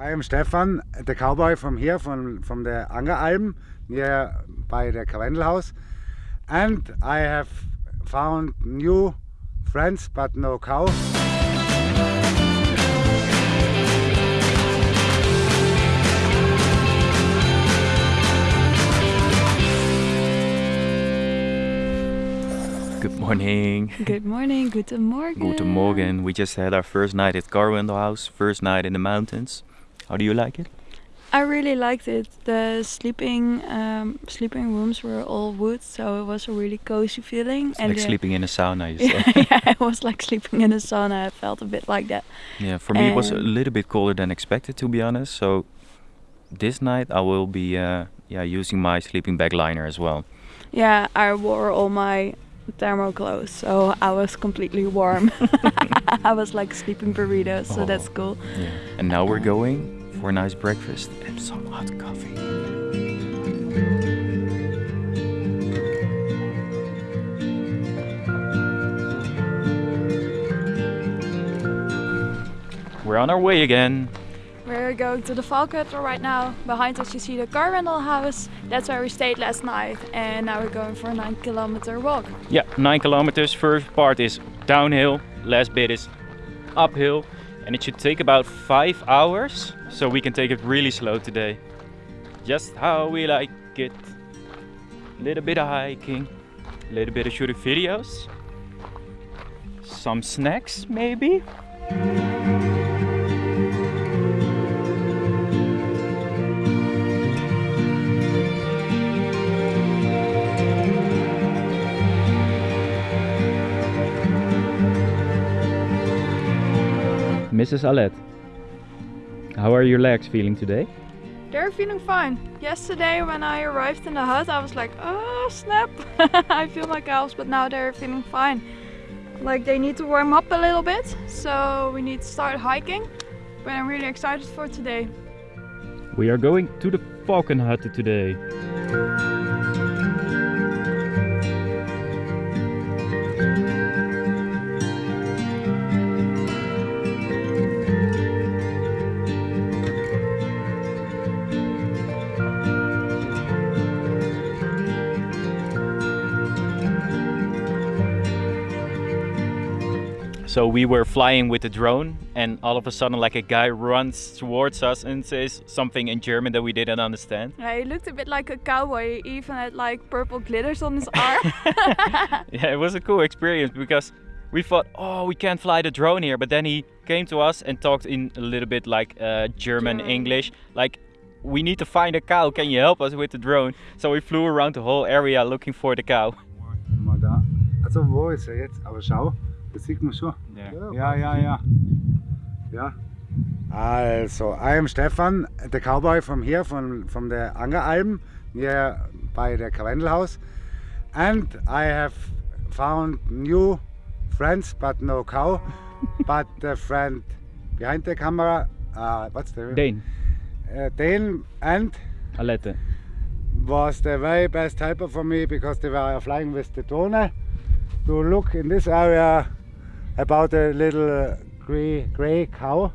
I am er Stefan, the cowboy from here, from, from the Angeralm, near by the Karwendel house. And I have found new friends, but no cow. Good morning. Good morning, guten Morgen. Guten Morgen. We just had our first night at Karwendel House, first night in the mountains. How do you like it? I really liked it. The sleeping um, sleeping rooms were all wood, so it was a really cozy feeling. It's like the- sleeping in a sauna, you say. yeah, it was like sleeping in a sauna. I felt a bit like that. yeah, for me it was a little bit colder than expected, to be honest. So this night I will be uh, yeah using my sleeping bag liner as well. Yeah, I wore all my thermal clothes, so I was completely warm. I was like sleeping burritos, so that's Oh. cool. Yeah. And now we're going for a nice breakfast and some hot coffee. We're on our way again. We're going to the Valkhutter right now. Behind us you see the Karwendel house. That's where we stayed last night. And now we're going for a 9 kilometer walk. Yeah, nine kilometers. First part is downhill, last bit is uphill, and it should take about five hours. So we can take it really slow today. Just how we like it. Little bit of hiking, a little bit of shooting videos, some snacks maybe. Mrs. Alet, how are your legs feeling today? They're feeling fine. Yesterday when I arrived in the hut I was like, oh snap. I feel my calves, but now they're feeling fine. Like they need to warm up a little bit. So we need to start hiking. But I'm really excited for today. We are going to the Falcon Hut today. So we were flying with the drone, and all of a sudden, like a guy runs towards us and says something in German that we didn't understand. Yeah, he looked a bit like a cowboy. He even had like purple glitters on his arm. yeah, it was a cool experience because we thought, oh, we can't fly the drone here. But then he came to us and talked in a little bit like uh, German, German. English, like. We need to find a cow. Can you help us with the drone? So we flew around the whole area looking for the cow. Mal Also das sieht man schon. Ja, ja, ja. Ja. Also, I am Stefan, the cowboy from here, from, from the Angeralm, near by the Karwendel house. And I have found new friends, but no cow. but the friend behind the camera, uh, what's the Dane, Uh, Dane and Alette. was the very best helper for me because they were flying with the drone to look in this area about a little uh, gray, gray cow.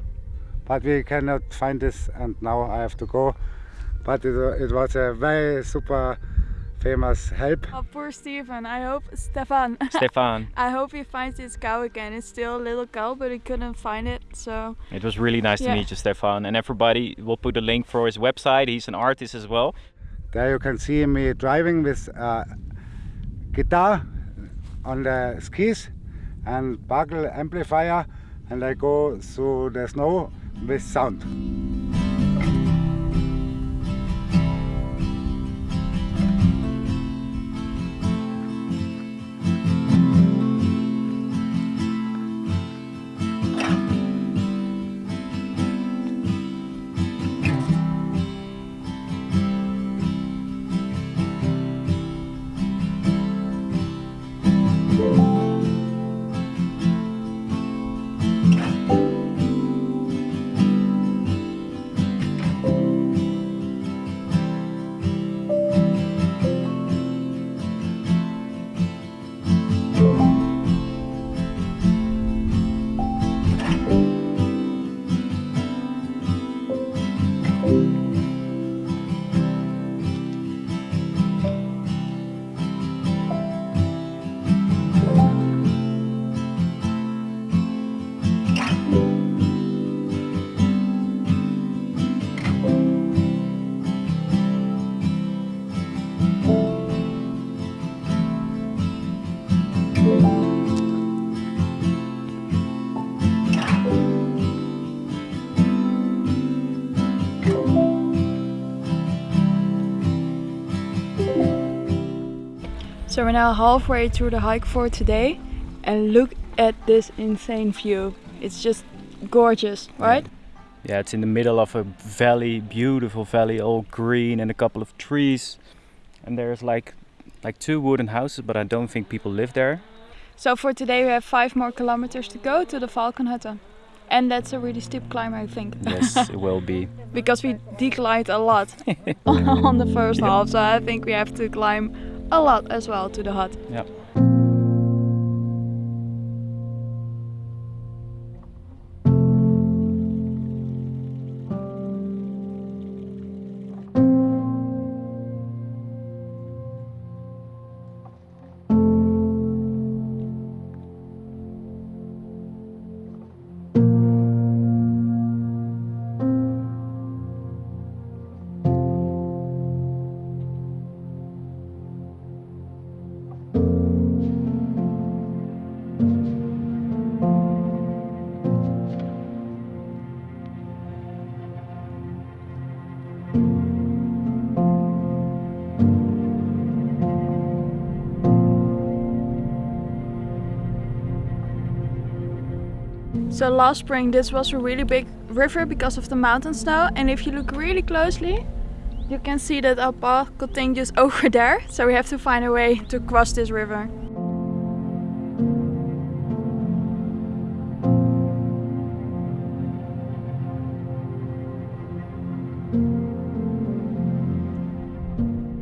But we cannot find this and now I have to go. But it, it was a very super famous help. oh, poor Stephen. I hope Stefan. Stefan. I hope he finds his cow again. It's still a little cow, but he couldn't find it. So It was really nice Yeah. to meet you, Stefan. And everybody will put a link for his website. He's an artist as well. There you can see me driving with a guitar on the skis and buckle amplifier and I go through the snow with sound. So we're now halfway through the hike for today and look at this insane view. It's just gorgeous, right? Yeah, it's in the middle of a valley, beautiful valley, all green and a couple of trees. And there's like like two wooden houses, but I don't think people live there. So for today we have five more kilometers to go to the Falkenhütte. And that's a really steep climb, I think. Yes, it will be. because we declined a lot on the first half, so I think we have to climb a lot as well to the hut. Yeah. So last spring this was a really big river because of the mountain snow and if you look really closely you can see that our path continues over there so we have to find a way to cross this river.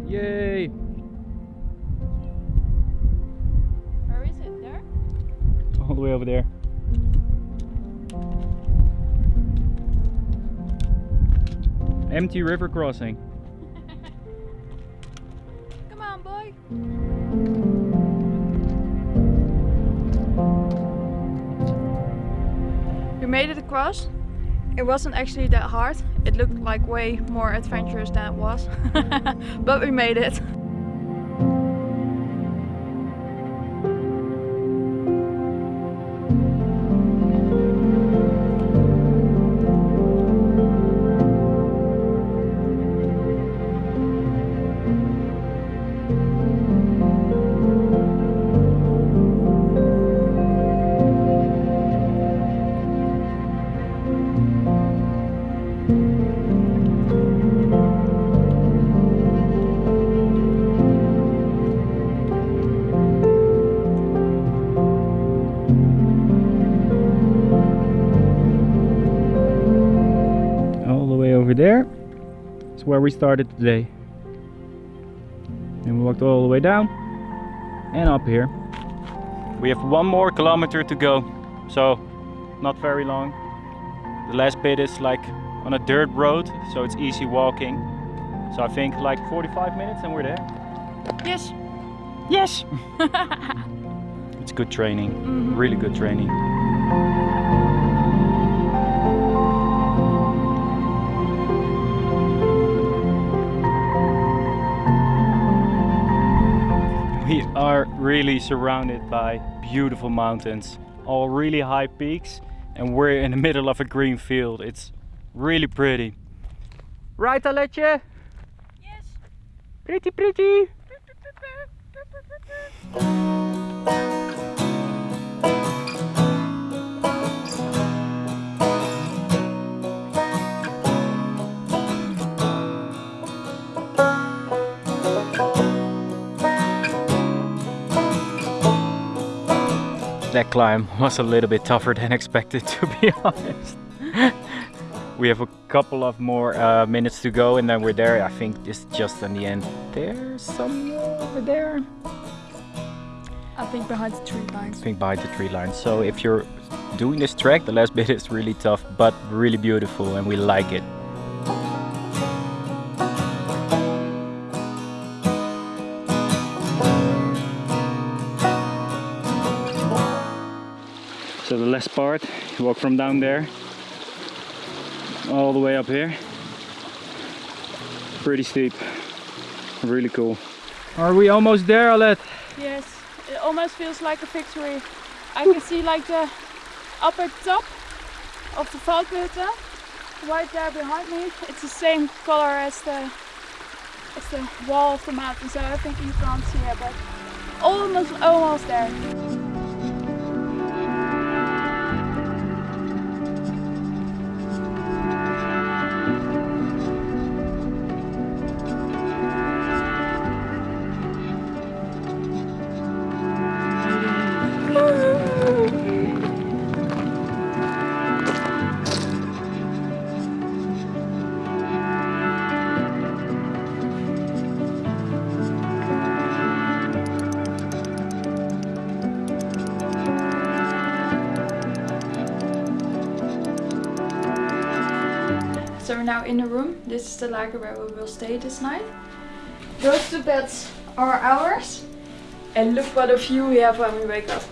Yay! Where is it? There? All the way over there. Empty river crossing. Come on boy! We made it across. It wasn't actually that hard. It looked like way more adventurous than it was. but we made it. Is where we started today. And we walked all the way down and up here. We have one more kilometer to go, so not very long. The last bit is like on a dirt road, so it's easy walking. So I think like 45 minutes and we're there. Yes. Yes! it's good training, Mhm. really good training. Are really surrounded by beautiful mountains, all really high peaks, and we're in the middle of a green field. It's really pretty. Right, Aletje? Yes. Pretty, pretty. That climb was a little bit tougher than expected, to be honest. we have a couple of more uh, minutes to go and then we're there. I think it's just in the end. There's somewhere over there. I think behind the tree I think behind the tree line. So if you're doing this trek, the last bit is really tough, but really beautiful and we like it. Last part, you walk from down there all the way up here. Pretty steep, really cool. Are we almost there, Alet? Yes, it almost feels like a victory. I can see like the upper top of the Falkenhütte right there behind me. It's the same color as the as the wall of the mountain, so I think you can't see it, but almost, almost there. We're now in the room. This is the lager where we will stay this night. Those two beds are ours. And look what a view we have when we wake up.